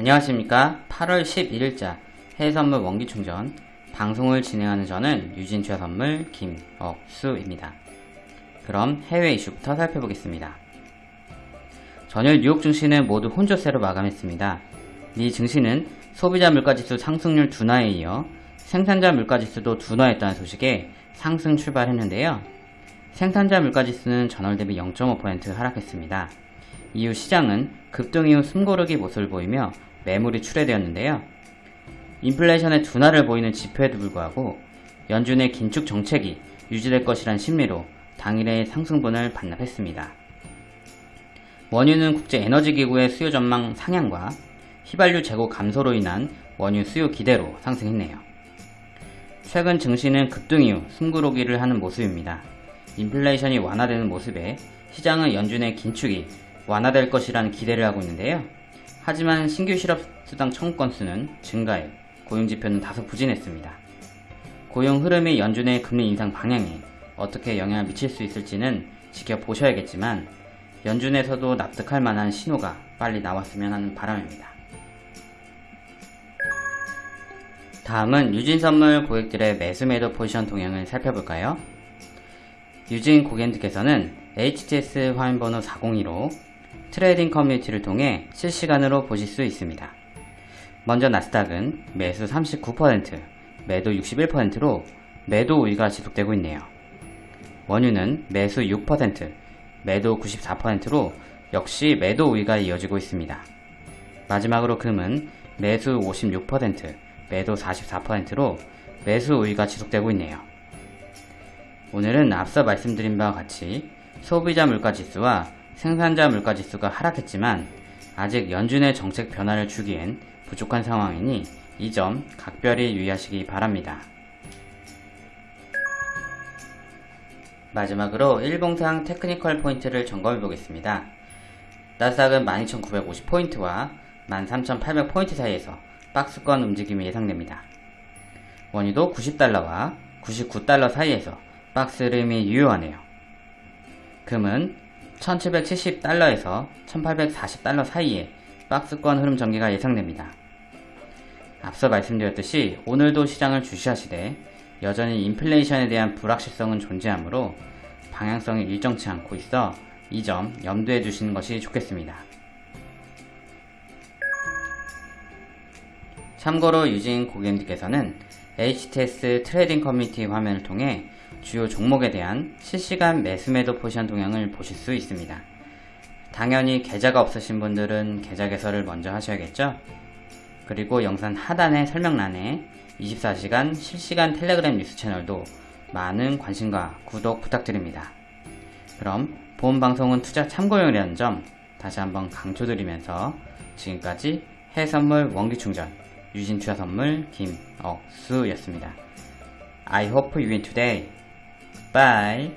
안녕하십니까 8월 11일자 해외선물 원기충전 방송을 진행하는 저는 유진투자선물 김억수입니다. 그럼 해외 이슈부터 살펴보겠습니다. 전일 뉴욕 증시는 모두 혼조세로 마감했습니다. 미 증시는 소비자 물가지수 상승률 둔화에 이어 생산자 물가지수도 둔화했다는 소식에 상승 출발했는데요. 생산자 물가지수는 전월 대비 0.5% 하락했습니다. 이후 시장은 급등 이후 숨고르기 모습을 보이며 매물이 출회되었는데요. 인플레이션의 둔화를 보이는 지표에도 불구하고 연준의 긴축 정책이 유지될 것이란 심리로 당일의 상승분을 반납했습니다. 원유는 국제에너지기구의 수요 전망 상향과 휘발유 재고 감소로 인한 원유 수요 기대로 상승했네요. 최근 증시는 급등 이후 숨구르기를 하는 모습입니다. 인플레이션이 완화되는 모습에 시장은 연준의 긴축이 완화될 것이라는 기대를 하고 있는데요. 하지만 신규 실업수당 청구 건수는 증가해 고용지표는 다소 부진했습니다. 고용 흐름이 연준의 금리 인상 방향에 어떻게 영향을 미칠 수 있을지는 지켜보셔야겠지만 연준에서도 납득할 만한 신호가 빨리 나왔으면 하는 바람입니다. 다음은 유진선물 고객들의 매수매도 포지션 동향을 살펴볼까요? 유진 고객님께서는 HTS 화면번호 402로 trading community를 통해 실시간으로 보실 수 있습니다. 먼저 나스닥은 매수 39%, 매도 61%로 매도 우위가 지속되고 있네요. 원유는 매수 6%, 매도 94%로 역시 매도 우위가 이어지고 있습니다. 마지막으로 금은 매수 56%, 매도 44%로 매수 우위가 지속되고 있네요. 오늘은 앞서 말씀드린 바와 같이 소비자 물가지수와 생산자 물가지수가 하락했지만 아직 연준의 정책 변화를 주기엔 부족한 상황이니 이 점 각별히 유의하시기 바랍니다. 마지막으로 일봉상 테크니컬 포인트를 점검해 보겠습니다. 나스닥은 12,950포인트와 13,800포인트 사이에서 박스권 움직임이 예상됩니다. 원유도 90달러와 99달러 사이에서 박스 흐름이 유효하네요. 금은 1770달러에서 1840달러 사이에 박스권 흐름 전개가 예상됩니다. 앞서 말씀드렸듯이 오늘도 시장을 주시하시되 여전히 인플레이션에 대한 불확실성은 존재하므로 방향성이 일정치 않고 있어 이 점 염두해 주시는 것이 좋겠습니다. 참고로 유진 고객님께서는 HTS trading community 화면을 통해 주요 종목에 대한 실시간 매수매도 포지션 동향을 보실 수 있습니다. 당연히 계좌가 없으신 분들은 계좌 개설을 먼저 하셔야겠죠? 그리고 영상 하단의 설명란에 24시간 실시간 텔레그램 뉴스 채널도 많은 관심과 구독 부탁드립니다. 그럼 본 방송은 투자 참고용이라는 점 다시 한번 강조드리면서 지금까지 해선물 원기충전 유진투자선물 김억수였습니다. I hope you win today. Bye.